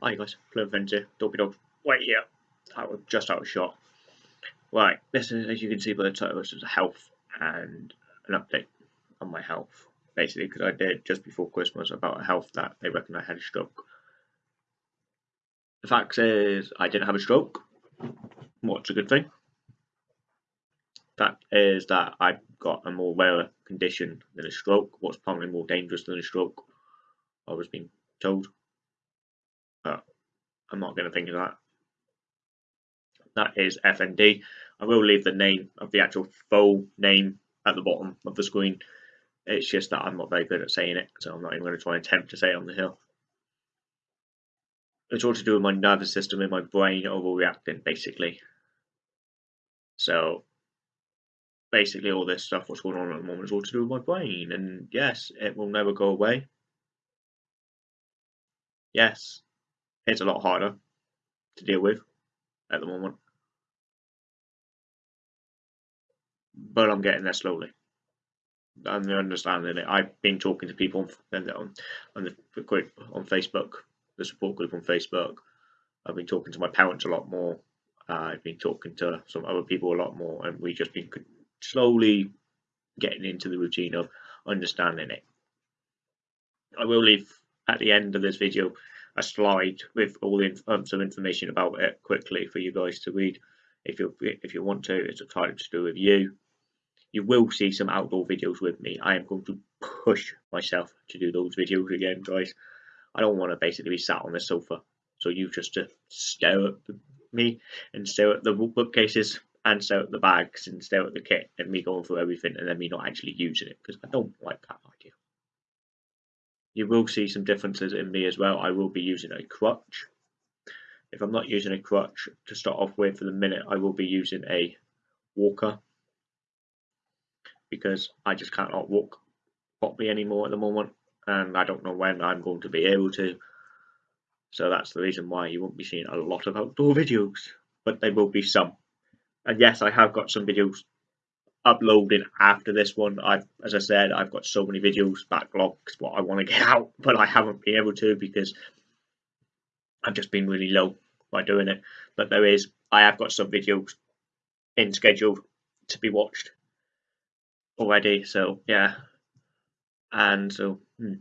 Hi guys, Plum here, Dopey Dog, right here. I was just out of shot. Right, this is, as you can see by the title, this is a health and an update on my health. Basically, because I did just before Christmas about a health that they reckon I had a stroke. The fact is, I didn't have a stroke. What's a good thing? Fact is that I've got a more rare condition than a stroke. What's probably more dangerous than a stroke? I was being told. I'm not going to think of that. That is FND. I will leave the name of the actual full name at the bottom of the screen. It's just that I'm not very good at saying it, so I'm not even going to try and attempt to say it on the hill. It's all to do with my nervous system and my brain overreacting, basically. So, basically, all this stuff, what's going on at the moment, is all to do with my brain. And yes, it will never go away. Yes, it's a lot harder to deal with at the moment. But I'm getting there slowly. I'm understanding it. I've been talking to people on, on, on the group on Facebook, the support group on Facebook. I've been talking to my parents a lot more. Uh, I've been talking to some other people a lot more, and we've just been slowly getting into the routine of understanding it. I will leave at the end of this video a slide with all the, um, some information about it quickly for you guys to read if you if you want to. It's a entirely to do with you. You will see some outdoor videos with me. I am going to push myself to do those videos again, guys. I don't want to basically be sat on the sofa, so you just to stare at me and stare at the bookcases and stare at the bags and stare at the kit and me going through everything and then me not actually using it because I don't like that you will see some differences in me as well. I will be using a crutch. If I'm not using a crutch to start off with for the minute, I will be using a walker because I just cannot walk properly anymore at the moment and I don't know when I'm going to be able to. So that's the reason why you won't be seeing a lot of outdoor videos, but there will be some. And yes, I have got some videos uploading after this one. I've, as I said, I've got so many videos backlogs what I want to get out, but I haven't been able to because I've just been really low by doing it. But there is, I have got some videos in schedule to be watched already. So yeah, and so hmm,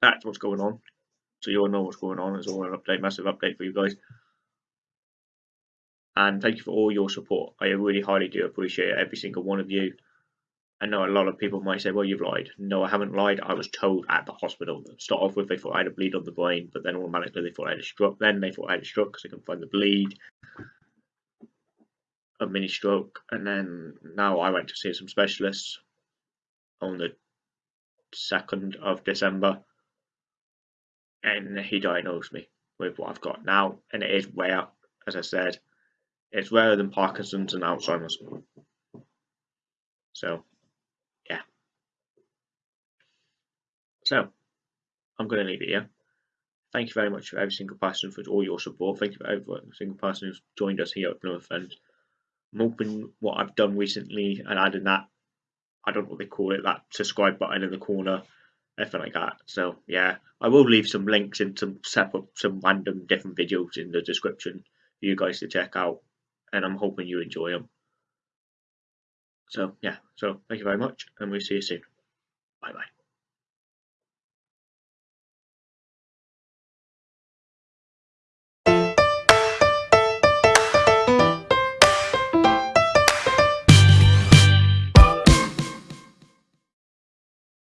that's what's going on. So you all know what's going on. It's all an update, massive update for you guys and thank you for all your support. I really highly do appreciate every single one of you. I know a lot of people might say, well, you've lied. No, I haven't lied. I was told at the hospital. Start off with, they thought I had a bleed on the brain, but then automatically they thought I had a stroke. Then they thought I had a stroke because they couldn't find the bleed, a mini stroke. And then now I went to see some specialists on the 2nd of December, and he diagnosed me with what I've got now. And it is rare, as I said, it's rarer than Parkinson's and Alzheimer's. So, yeah. So, I'm going to leave it here. Thank you very much for every single person for all your support. Thank you for every single person who's joined us here at Plymouth Friends. I'm hoping what I've done recently and adding that, I don't know what they call it, that subscribe button in the corner, everything like that. So, yeah, I will leave some links and some separate, some random different videos in the description for you guys to check out and I'm hoping you enjoy them. So yeah, so thank you very much, and we'll see you soon. Bye bye.